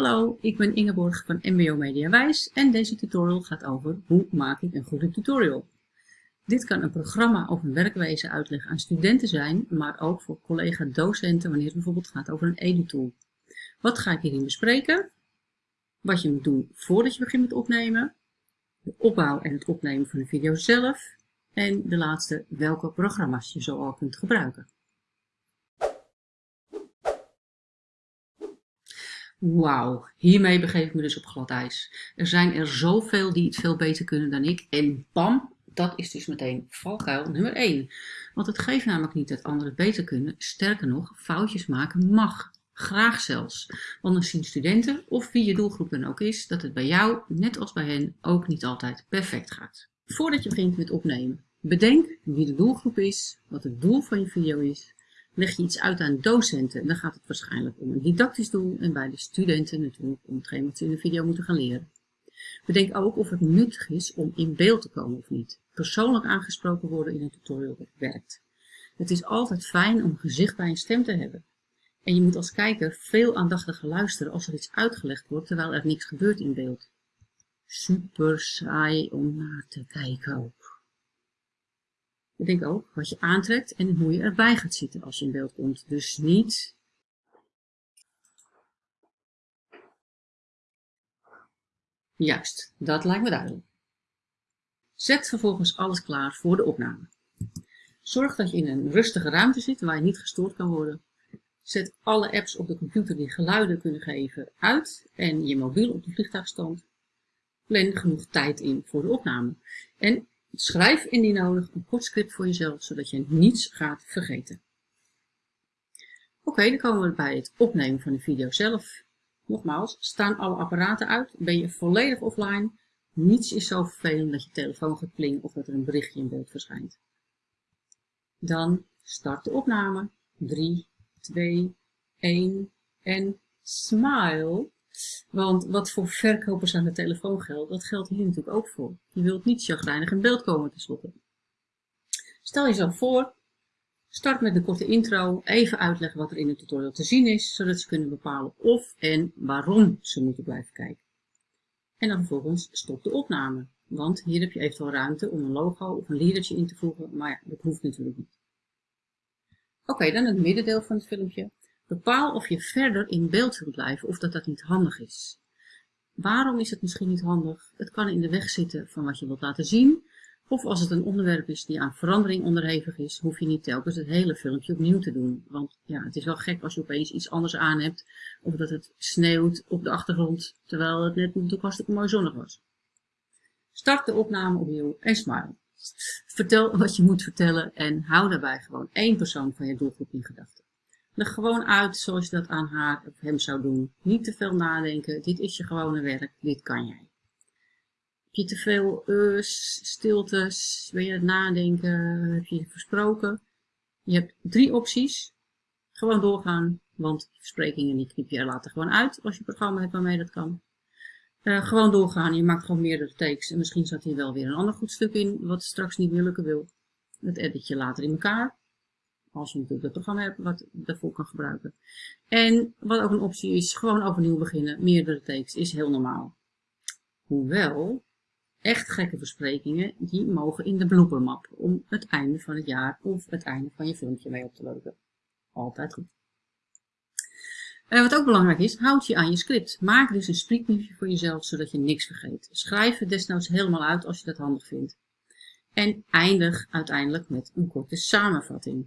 Hallo, ik ben Ingeborg van MBO Mediawijs en deze tutorial gaat over hoe maak ik een goede tutorial. Dit kan een programma of een werkwijze uitleggen aan studenten zijn, maar ook voor collega-docenten wanneer het bijvoorbeeld gaat over een edu-tool. Wat ga ik hierin bespreken? Wat je moet doen voordat je begint met opnemen, de opbouw en het opnemen van de video zelf en de laatste welke programma's je zoal kunt gebruiken. Wauw, hiermee begeef ik me dus op glad ijs. Er zijn er zoveel die het veel beter kunnen dan ik. En bam, dat is dus meteen valkuil nummer 1. Want het geeft namelijk niet dat anderen beter kunnen. Sterker nog, foutjes maken mag. Graag zelfs. Want dan zien studenten, of wie je doelgroep dan ook is, dat het bij jou, net als bij hen, ook niet altijd perfect gaat. Voordat je begint met opnemen, bedenk wie de doelgroep is, wat het doel van je video is, Leg je iets uit aan docenten, dan gaat het waarschijnlijk om een didactisch doel en bij de studenten natuurlijk om hetgeen wat ze in de video moeten gaan leren. Bedenk ook of het nuttig is om in beeld te komen of niet. Persoonlijk aangesproken worden in een tutorial werkt. Het is altijd fijn om gezicht bij een stem te hebben. En je moet als kijker veel aandachtiger luisteren als er iets uitgelegd wordt terwijl er niks gebeurt in beeld. Super saai om naar te kijken. Bedenk ook wat je aantrekt en hoe je erbij gaat zitten als je in beeld komt. Dus niet Juist, dat lijkt me duidelijk. Zet vervolgens alles klaar voor de opname. Zorg dat je in een rustige ruimte zit waar je niet gestoord kan worden. Zet alle apps op de computer die geluiden kunnen geven uit en je mobiel op de vliegtuigstand. Plan genoeg tijd in voor de opname. En Schrijf indien nodig een kort script voor jezelf, zodat je niets gaat vergeten. Oké, dan komen we bij het opnemen van de video zelf. Nogmaals, staan alle apparaten uit, ben je volledig offline. Niets is zo vervelend dat je telefoon gaat plingen of dat er een berichtje in beeld verschijnt. Dan start de opname. 3, 2, 1 en smile. Want wat voor verkopers aan de telefoon geldt, dat geldt hier natuurlijk ook voor. Je wilt niet chagrijnig in beeld komen tenslotte. Stel jezelf voor, start met een korte intro, even uitleggen wat er in de tutorial te zien is, zodat ze kunnen bepalen of en waarom ze moeten blijven kijken. En dan vervolgens stop de opname, want hier heb je eventueel ruimte om een logo of een liedertje in te voegen, maar dat hoeft natuurlijk niet. Oké, dan het middendeel van het filmpje. Bepaal of je verder in beeld wilt blijven of dat dat niet handig is. Waarom is het misschien niet handig? Het kan in de weg zitten van wat je wilt laten zien. Of als het een onderwerp is die aan verandering onderhevig is, hoef je niet telkens het hele filmpje opnieuw te doen. Want ja, het is wel gek als je opeens iets anders aan hebt. Of dat het sneeuwt op de achtergrond, terwijl het net natuurlijk hartstikke mooi zonnig was. Start de opname opnieuw en smile. Vertel wat je moet vertellen en hou daarbij gewoon één persoon van je doelgroep in gedachten. Gewoon uit zoals je dat aan haar of hem zou doen. Niet te veel nadenken. Dit is je gewone werk. Dit kan jij. Heb je te veel us, stiltes? Wil je het nadenken? Heb je versproken? Je hebt drie opties. Gewoon doorgaan, want versprekingen die knip je er later gewoon uit als je programma hebt waarmee dat kan. Uh, gewoon doorgaan, je maakt gewoon meerdere takes en misschien zat hier wel weer een ander goed stuk in wat straks niet meer lukken wil. Dat edit je later in elkaar. Als je natuurlijk het programma hebt wat daarvoor kan gebruiken. En wat ook een optie is, gewoon overnieuw beginnen. Meerdere takes is heel normaal. Hoewel, echt gekke versprekingen, die mogen in de bloopermap om het einde van het jaar of het einde van je filmpje mee op te lopen. Altijd goed. Wat ook belangrijk is, houd je aan je script. Maak dus een spreekbriefje voor jezelf, zodat je niks vergeet. Schrijf het desnoods helemaal uit als je dat handig vindt. En eindig uiteindelijk met een korte samenvatting.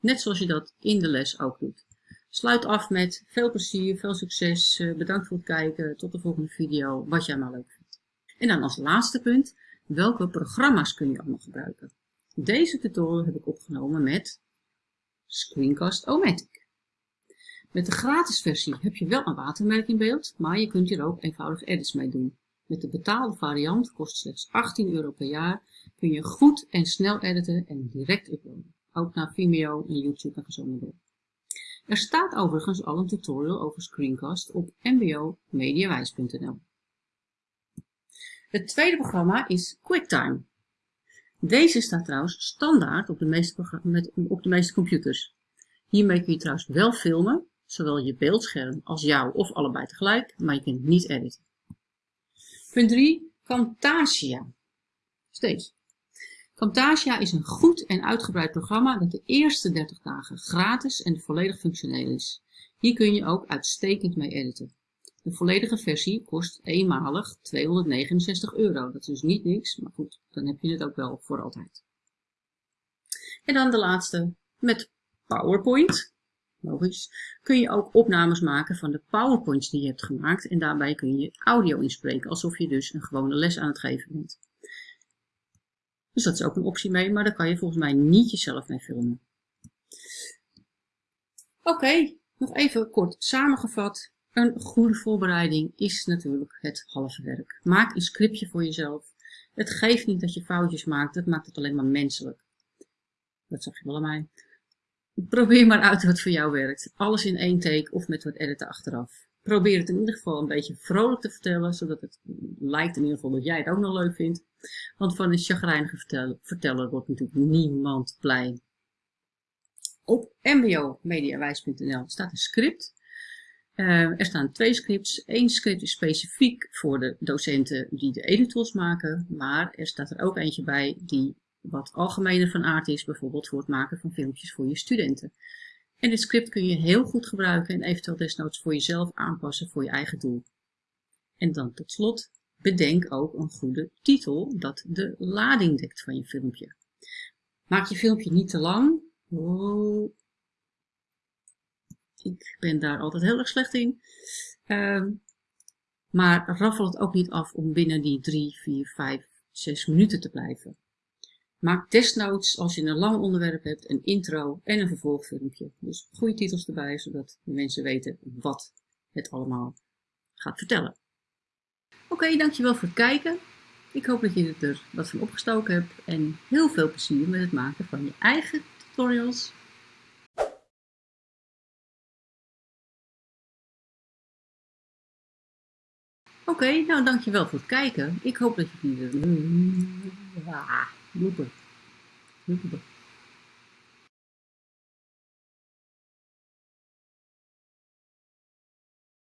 Net zoals je dat in de les ook doet. Sluit af met veel plezier, veel succes, eh, bedankt voor het kijken, tot de volgende video, wat jij maar leuk vindt. En dan als laatste punt, welke programma's kun je allemaal gebruiken? Deze tutorial heb ik opgenomen met Screencast-O-Matic. Met de gratis versie heb je wel een watermerk in beeld, maar je kunt hier ook eenvoudig edits mee doen. Met de betaalde variant, kost slechts 18 euro per jaar, kun je goed en snel editen en direct uploaden ook naar Vimeo en YouTube en zo door. Er staat overigens al een tutorial over Screencast op mbomediawijs.nl. Het tweede programma is QuickTime. Deze staat trouwens standaard op de meeste, op de meeste computers. Hiermee kun je trouwens wel filmen, zowel je beeldscherm als jou of allebei tegelijk, maar je kunt niet editen. Punt 3. Camtasia. Steeds. Camtasia is een goed en uitgebreid programma dat de eerste 30 dagen gratis en volledig functioneel is. Hier kun je ook uitstekend mee editen. De volledige versie kost eenmalig 269 euro. Dat is dus niet niks, maar goed, dan heb je het ook wel voor altijd. En dan de laatste, met PowerPoint. Logisch. Kun je ook opnames maken van de PowerPoints die je hebt gemaakt. En daarbij kun je audio inspreken, alsof je dus een gewone les aan het geven bent. Dus dat is ook een optie mee, maar daar kan je volgens mij niet jezelf mee filmen. Oké, nog even kort samengevat. Een goede voorbereiding is natuurlijk het halve werk. Maak een scriptje voor jezelf. Het geeft niet dat je foutjes maakt, dat maakt het alleen maar menselijk. Dat zag je wel aan mij. Probeer maar uit wat voor jou werkt. Alles in één take of met wat editen achteraf. Probeer het in ieder geval een beetje vrolijk te vertellen, zodat het lijkt in ieder geval dat jij het ook nog leuk vindt. Want van een chagrijnige verteller, wordt natuurlijk niemand blij. Op mbomediawijs.nl staat een script. Uh, er staan twee scripts. Eén script is specifiek voor de docenten die de editors maken, maar er staat er ook eentje bij die wat algemener van aard is, bijvoorbeeld voor het maken van filmpjes voor je studenten. En dit script kun je heel goed gebruiken en eventueel desnoods voor jezelf aanpassen voor je eigen doel. En dan tot slot, bedenk ook een goede titel dat de lading dekt van je filmpje. Maak je filmpje niet te lang. Oh, ik ben daar altijd heel erg slecht in. Uh, maar raffel het ook niet af om binnen die 3, 4, 5, 6 minuten te blijven. Maak desnoods, als je een lang onderwerp hebt, een intro en een vervolgfilmpje. Dus goede titels erbij, zodat de mensen weten wat het allemaal gaat vertellen. Oké, dankjewel voor het kijken. Ik hoop dat je er wat van opgestoken hebt en heel veel plezier met het maken van je eigen tutorials. Oké, nou dankjewel voor het kijken. Ik hoop dat je hier... Ah.